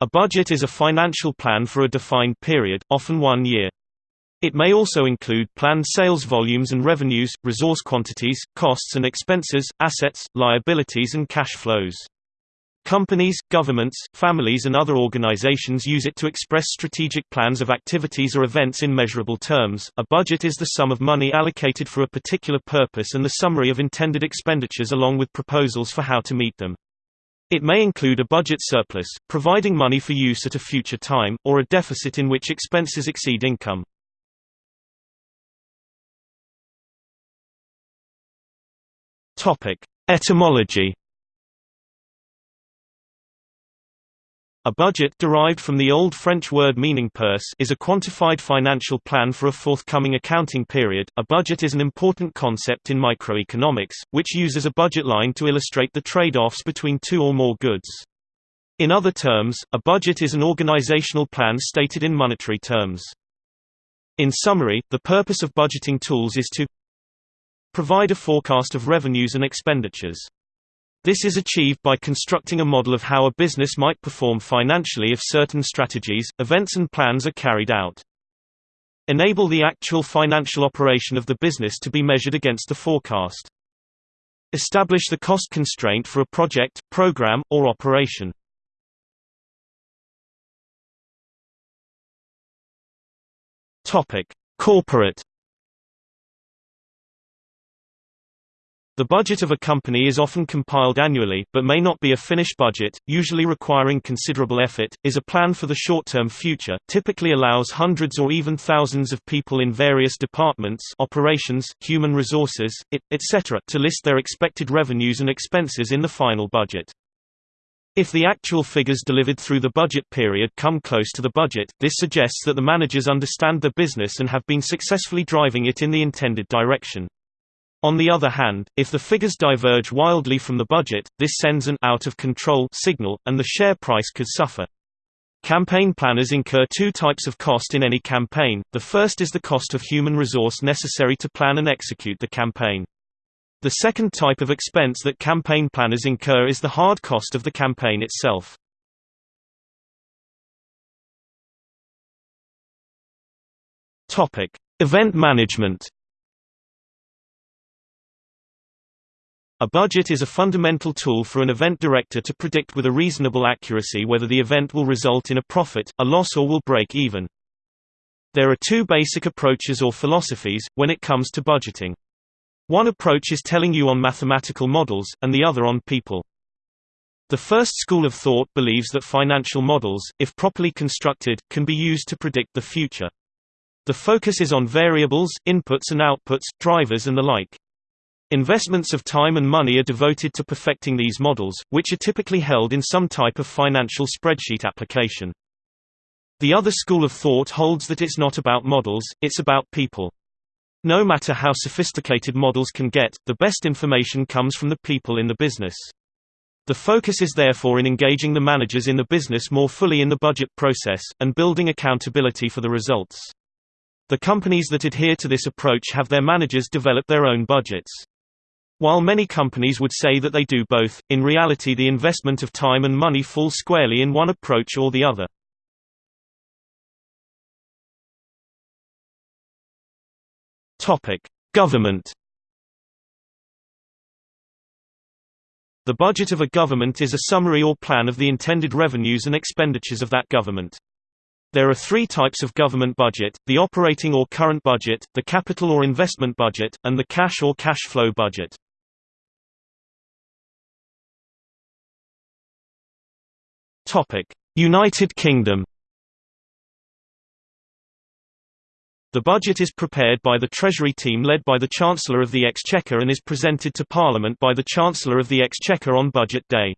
A budget is a financial plan for a defined period, often one year. It may also include planned sales volumes and revenues, resource quantities, costs and expenses, assets, liabilities and cash flows. Companies, governments, families and other organizations use it to express strategic plans of activities or events in measurable terms. A budget is the sum of money allocated for a particular purpose and the summary of intended expenditures along with proposals for how to meet them. It may include a budget surplus, providing money for use at a future time, or a deficit in which expenses exceed income. Etymology A budget derived from the Old French word meaning purse is a quantified financial plan for a forthcoming accounting period. A budget is an important concept in microeconomics, which uses a budget line to illustrate the trade-offs between two or more goods. In other terms, a budget is an organizational plan stated in monetary terms. In summary, the purpose of budgeting tools is to provide a forecast of revenues and expenditures this is achieved by constructing a model of how a business might perform financially if certain strategies, events and plans are carried out. Enable the actual financial operation of the business to be measured against the forecast. Establish the cost constraint for a project, program, or operation. Corporate The budget of a company is often compiled annually, but may not be a finished budget, usually requiring considerable effort, is a plan for the short-term future, typically allows hundreds or even thousands of people in various departments operations, human resources, etc. to list their expected revenues and expenses in the final budget. If the actual figures delivered through the budget period come close to the budget, this suggests that the managers understand the business and have been successfully driving it in the intended direction. On the other hand, if the figures diverge wildly from the budget, this sends an out-of-control signal, and the share price could suffer. Campaign planners incur two types of cost in any campaign, the first is the cost of human resource necessary to plan and execute the campaign. The second type of expense that campaign planners incur is the hard cost of the campaign itself. Event management. A budget is a fundamental tool for an event director to predict with a reasonable accuracy whether the event will result in a profit, a loss or will break even. There are two basic approaches or philosophies, when it comes to budgeting. One approach is telling you on mathematical models, and the other on people. The first school of thought believes that financial models, if properly constructed, can be used to predict the future. The focus is on variables, inputs and outputs, drivers and the like. Investments of time and money are devoted to perfecting these models, which are typically held in some type of financial spreadsheet application. The other school of thought holds that it's not about models, it's about people. No matter how sophisticated models can get, the best information comes from the people in the business. The focus is therefore in engaging the managers in the business more fully in the budget process, and building accountability for the results. The companies that adhere to this approach have their managers develop their own budgets. While many companies would say that they do both, in reality the investment of time and money falls squarely in one approach or the other. Government The budget of a government is a summary or plan of the intended revenues and expenditures of that government. There are three types of government budget, the operating or current budget, the capital or investment budget, and the cash or cash flow budget. United Kingdom The budget is prepared by the Treasury team led by the Chancellor of the Exchequer and is presented to Parliament by the Chancellor of the Exchequer on Budget Day.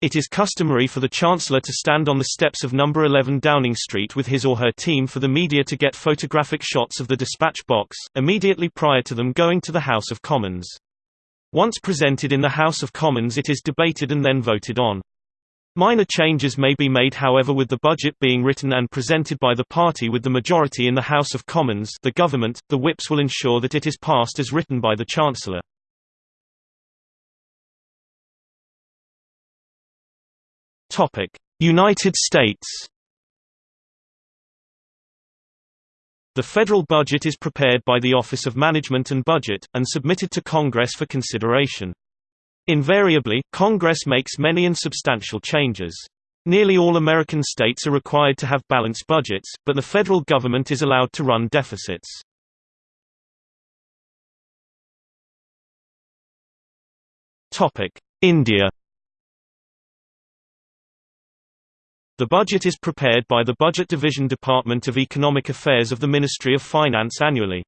It is customary for the Chancellor to stand on the steps of No. 11 Downing Street with his or her team for the media to get photographic shots of the dispatch box, immediately prior to them going to the House of Commons. Once presented in the House of Commons it is debated and then voted on. Minor changes may be made however with the budget being written and presented by the party with the majority in the House of Commons the government, the whips will ensure that it is passed as written by the Chancellor. United States The federal budget is prepared by the Office of Management and Budget, and submitted to Congress for consideration. Invariably, Congress makes many and substantial changes. Nearly all American states are required to have balanced budgets, but the federal government is allowed to run deficits. India The budget is prepared by the Budget Division Department of Economic Affairs of the Ministry of Finance annually.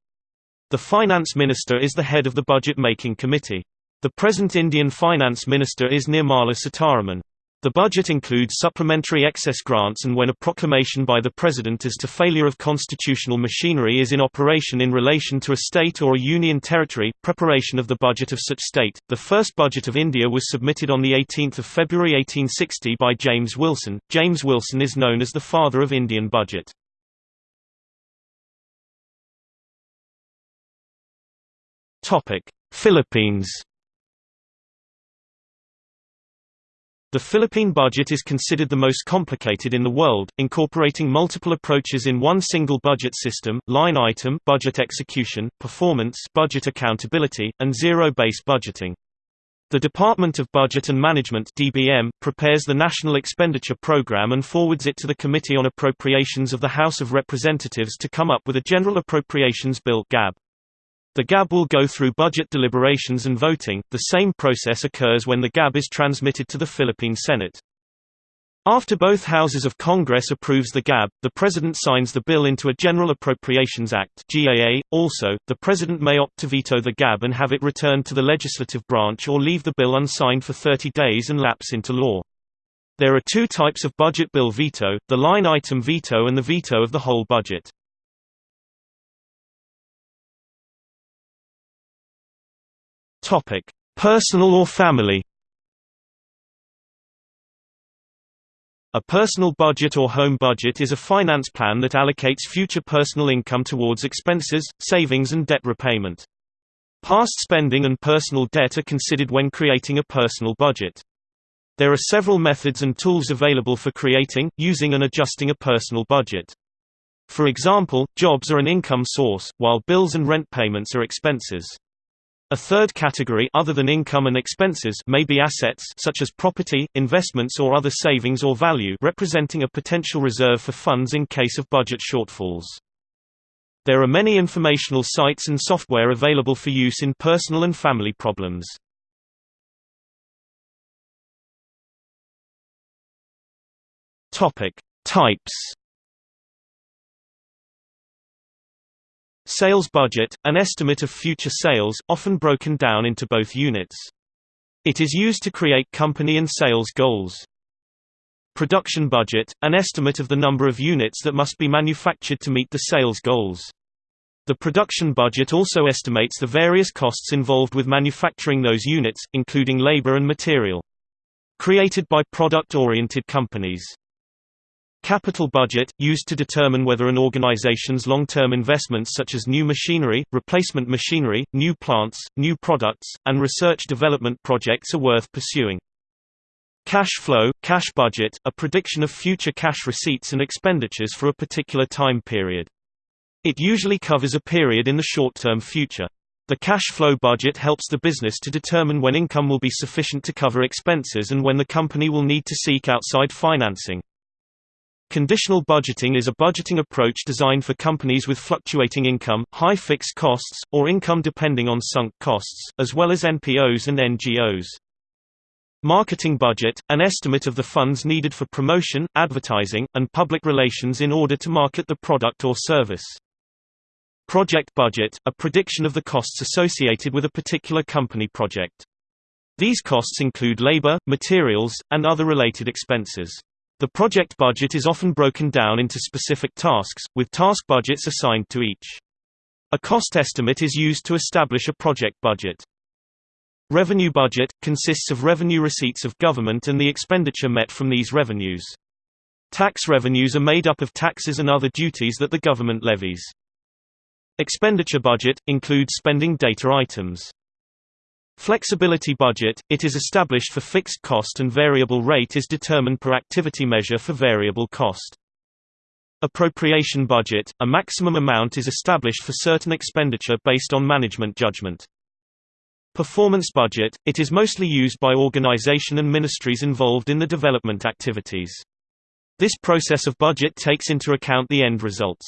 The Finance Minister is the head of the budget-making committee. The present Indian Finance Minister is Nirmala Sitharaman. The budget includes supplementary excess grants and when a proclamation by the President as to failure of constitutional machinery is in operation in relation to a state or a union territory, preparation of the budget of such state. The first budget of India was submitted on 18 February 1860 by James Wilson. James Wilson is known as the father of Indian budget. Philippines The Philippine budget is considered the most complicated in the world, incorporating multiple approaches in one single budget system, line item budget execution, performance budget accountability, and zero-based budgeting. The Department of Budget and Management DBM, prepares the National Expenditure Program and forwards it to the Committee on Appropriations of the House of Representatives to come up with a General Appropriations Bill GAB. The GAB will go through budget deliberations and voting. The same process occurs when the GAB is transmitted to the Philippine Senate. After both houses of Congress approves the GAB, the President signs the bill into a General Appropriations Act GAA. .Also, the President may opt to veto the GAB and have it returned to the legislative branch or leave the bill unsigned for 30 days and lapse into law. There are two types of budget bill veto, the line item veto and the veto of the whole budget. Topic: Personal or family. A personal budget or home budget is a finance plan that allocates future personal income towards expenses, savings and debt repayment. Past spending and personal debt are considered when creating a personal budget. There are several methods and tools available for creating, using and adjusting a personal budget. For example, jobs are an income source, while bills and rent payments are expenses. A third category other than income and expenses may be assets such as property, investments or other savings or value representing a potential reserve for funds in case of budget shortfalls. There are many informational sites and software available for use in personal and family problems. Topic: Types Sales budget, an estimate of future sales, often broken down into both units. It is used to create company and sales goals. Production budget, an estimate of the number of units that must be manufactured to meet the sales goals. The production budget also estimates the various costs involved with manufacturing those units, including labor and material. Created by product-oriented companies. Capital budget, used to determine whether an organization's long-term investments such as new machinery, replacement machinery, new plants, new products, and research development projects are worth pursuing. Cash flow, cash budget, a prediction of future cash receipts and expenditures for a particular time period. It usually covers a period in the short-term future. The cash flow budget helps the business to determine when income will be sufficient to cover expenses and when the company will need to seek outside financing. Conditional budgeting is a budgeting approach designed for companies with fluctuating income, high fixed costs, or income depending on sunk costs, as well as NPOs and NGOs. Marketing budget, an estimate of the funds needed for promotion, advertising, and public relations in order to market the product or service. Project budget, a prediction of the costs associated with a particular company project. These costs include labor, materials, and other related expenses. The project budget is often broken down into specific tasks, with task budgets assigned to each. A cost estimate is used to establish a project budget. Revenue budget – consists of revenue receipts of government and the expenditure met from these revenues. Tax revenues are made up of taxes and other duties that the government levies. Expenditure budget – includes spending data items. Flexibility budget – It is established for fixed cost and variable rate is determined per activity measure for variable cost. Appropriation budget – A maximum amount is established for certain expenditure based on management judgment. Performance budget – It is mostly used by organization and ministries involved in the development activities. This process of budget takes into account the end results.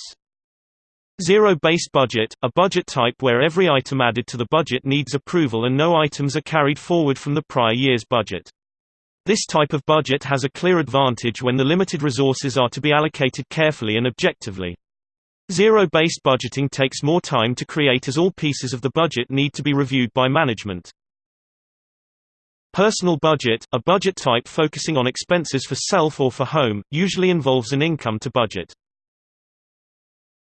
Zero-based budget – A budget type where every item added to the budget needs approval and no items are carried forward from the prior year's budget. This type of budget has a clear advantage when the limited resources are to be allocated carefully and objectively. Zero-based budgeting takes more time to create as all pieces of the budget need to be reviewed by management. Personal budget, a budget type focusing on expenses for self or for home, usually involves an income to budget.